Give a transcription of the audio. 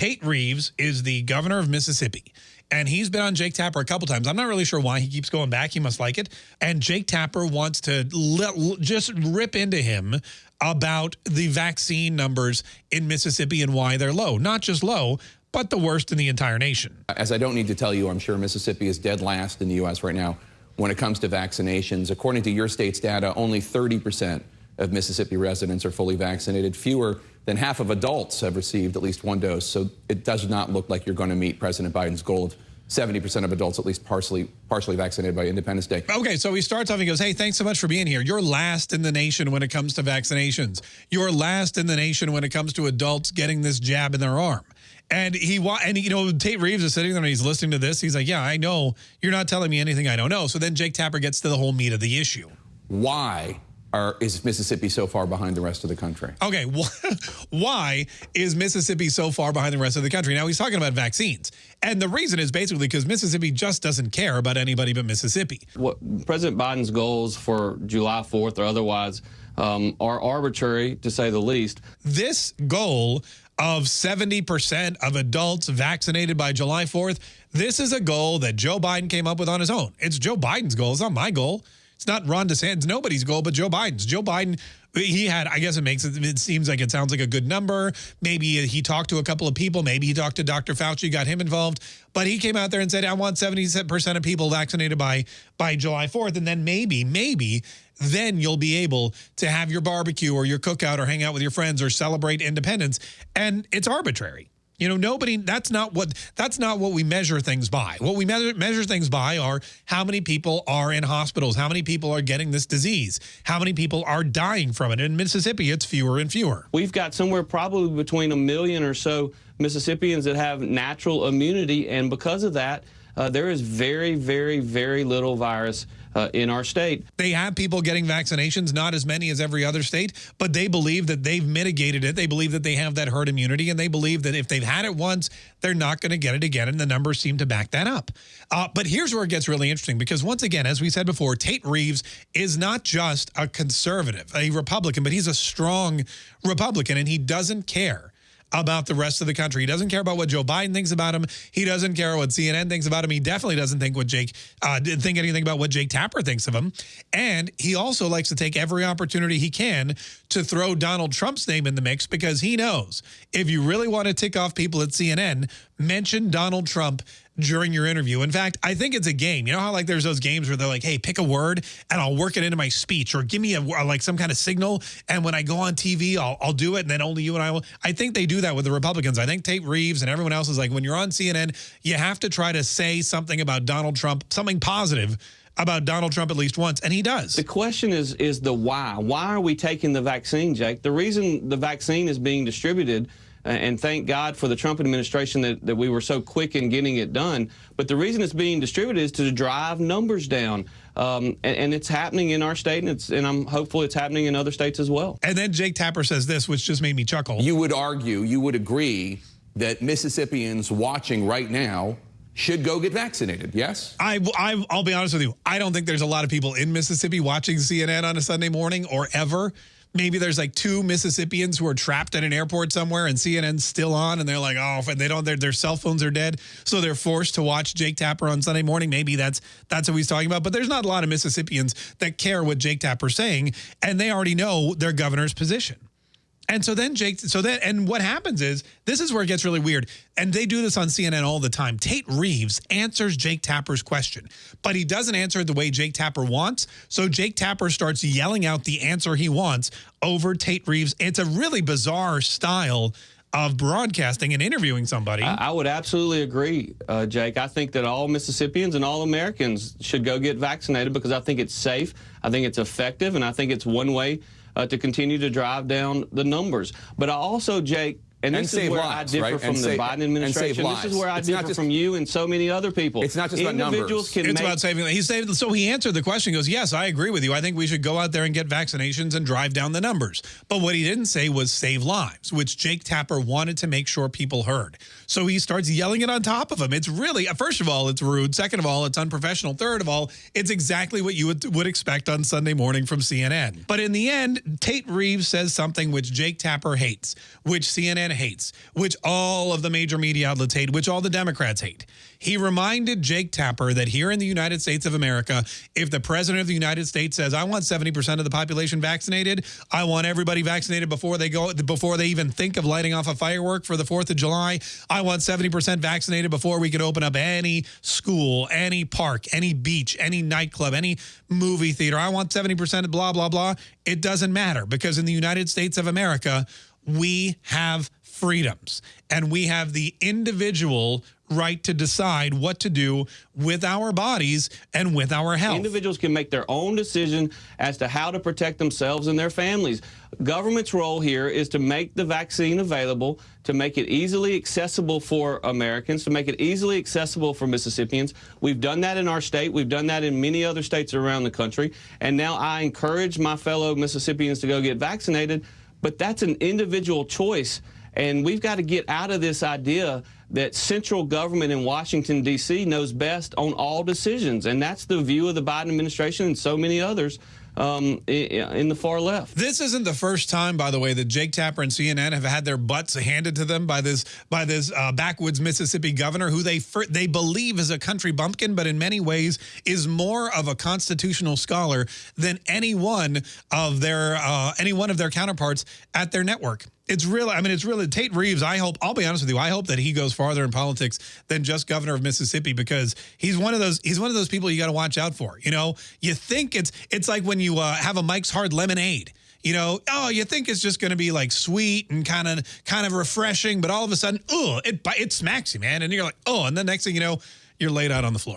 Tate Reeves is the governor of Mississippi. And he's been on Jake Tapper a couple times. I'm not really sure why he keeps going back. He must like it. And Jake Tapper wants to just rip into him about the vaccine numbers in Mississippi and why they're low. Not just low, but the worst in the entire nation. As I don't need to tell you, I'm sure Mississippi is dead last in the U.S. right now when it comes to vaccinations. According to your state's data, only 30 percent of Mississippi residents are fully vaccinated. Fewer than half of adults have received at least one dose. So it does not look like you're going to meet President Biden's goal of 70% of adults at least partially partially vaccinated by Independence Day. Okay, so he starts off, and he goes, hey, thanks so much for being here. You're last in the nation when it comes to vaccinations. You're last in the nation when it comes to adults getting this jab in their arm. And he and you know Tate Reeves is sitting there and he's listening to this. He's like, "Yeah, I know. You're not telling me anything I don't know." So then Jake Tapper gets to the whole meat of the issue. Why are, is Mississippi so far behind the rest of the country? Okay, why is Mississippi so far behind the rest of the country? Now he's talking about vaccines, and the reason is basically because Mississippi just doesn't care about anybody but Mississippi. What President Biden's goals for July 4th or otherwise um, are arbitrary, to say the least. This goal of 70% of adults vaccinated by July 4th, this is a goal that Joe Biden came up with on his own. It's Joe Biden's goal. It's not my goal. It's not Ron DeSantis, nobody's goal, but Joe Biden's. Joe Biden, he had, I guess it makes it, it seems like it sounds like a good number. Maybe he talked to a couple of people. Maybe he talked to Dr. Fauci, got him involved. But he came out there and said, I want 70% of people vaccinated by, by July 4th. And then maybe, maybe then you'll be able to have your barbecue or your cookout or hang out with your friends or celebrate independence. And it's arbitrary. You know, nobody, that's not what, that's not what we measure things by. What we measure, measure things by are how many people are in hospitals, how many people are getting this disease, how many people are dying from it. In Mississippi, it's fewer and fewer. We've got somewhere probably between a million or so Mississippians that have natural immunity. And because of that, uh, there is very, very, very little virus uh, in our state. They have people getting vaccinations, not as many as every other state, but they believe that they've mitigated it. They believe that they have that herd immunity, and they believe that if they've had it once, they're not going to get it again, and the numbers seem to back that up. Uh, but here's where it gets really interesting, because once again, as we said before, Tate Reeves is not just a conservative, a Republican, but he's a strong Republican, and he doesn't care about the rest of the country. He doesn't care about what Joe Biden thinks about him. He doesn't care what CNN thinks about him. He definitely doesn't think what Jake uh, think anything about what Jake Tapper thinks of him. And he also likes to take every opportunity he can to throw Donald Trump's name in the mix because he knows if you really want to tick off people at CNN, mention Donald Trump during your interview. In fact, I think it's a game. You know how like there's those games where they're like, hey, pick a word and I'll work it into my speech or give me a like some kind of signal. And when I go on TV, I'll, I'll do it. And then only you and I will. I think they do that with the Republicans. I think Tate Reeves and everyone else is like, when you're on CNN, you have to try to say something about Donald Trump, something positive about Donald Trump at least once, and he does. The question is is the why. Why are we taking the vaccine, Jake? The reason the vaccine is being distributed and thank God for the Trump administration that, that we were so quick in getting it done. But the reason it's being distributed is to drive numbers down. Um, and, and, it's happening in our state, and, it's, and I'm hopeful it's happening in other states as well. And then Jake Tapper says this, which just made me chuckle. You would argue, you would agree that Mississippians watching right now should go get vaccinated, yes? I, I, will be honest with you. I don't think there's a lot of people in Mississippi watching CNN on a Sunday morning or ever maybe there's like two Mississippians who are trapped at an airport somewhere and CNN's still on and they're like, oh, and they don't, their, their cell phones are dead. So they're forced to watch Jake Tapper on Sunday morning. Maybe that's, that's what he's talking about. But there's not a lot of Mississippians that care what Jake Tapper's saying. And they already know their governor's position. And so then Jake, so then, and what happens is, this is where it gets really weird. And they do this on CNN all the time. Tate Reeves answers Jake Tapper's question, but he doesn't answer it the way Jake Tapper wants. So Jake Tapper starts yelling out the answer he wants over Tate Reeves. It's a really bizarre style of broadcasting and interviewing somebody. I, I would absolutely agree, uh, Jake. I think that all Mississippians and all Americans should go get vaccinated because I think it's safe, I think it's effective, and I think it's one way uh, to continue to drive down the numbers. But I also, Jake, and this and is where lives, I differ right? from and the save, Biden administration. This is where I it's differ just, from you and so many other people. It's not just Individuals about numbers. it's about saving. He saved. So he answered the question. He goes, yes, I agree with you. I think we should go out there and get vaccinations and drive down the numbers. But what he didn't say was save lives, which Jake Tapper wanted to make sure people heard. So he starts yelling it on top of him. It's really, first of all, it's rude. Second of all, it's unprofessional. Third of all, it's exactly what you would, would expect on Sunday morning from CNN. But in the end, Tate Reeves says something which Jake Tapper hates, which CNN Hates, which all of the major media outlets hate, which all the Democrats hate. He reminded Jake Tapper that here in the United States of America, if the president of the United States says, "I want 70% of the population vaccinated, I want everybody vaccinated before they go before they even think of lighting off a firework for the 4th of July, I want 70% vaccinated before we could open up any school, any park, any beach, any nightclub, any movie theater. I want 70% blah blah blah." It doesn't matter because in the United States of America, we have freedoms and we have the individual right to decide what to do with our bodies and with our health. Individuals can make their own decision as to how to protect themselves and their families. Government's role here is to make the vaccine available, to make it easily accessible for Americans, to make it easily accessible for Mississippians. We've done that in our state. We've done that in many other states around the country. And now I encourage my fellow Mississippians to go get vaccinated, but that's an individual choice. And we've got to get out of this idea that central government in Washington, D.C. knows best on all decisions. And that's the view of the Biden administration and so many others um, in the far left. This isn't the first time, by the way, that Jake Tapper and CNN have had their butts handed to them by this by this uh, backwoods Mississippi governor, who they they believe is a country bumpkin, but in many ways is more of a constitutional scholar than any one of their uh, any one of their counterparts at their network it's really, I mean, it's really Tate Reeves. I hope, I'll be honest with you, I hope that he goes farther in politics than just governor of Mississippi because he's one of those, he's one of those people you got to watch out for. You know, you think it's, it's like when you uh, have a Mike's Hard Lemonade. You know, oh, you think it's just going to be like sweet and kind of, kind of refreshing, but all of a sudden, oh, it, it smacks you, man. And you're like, oh, and the next thing you know, you're laid out on the floor.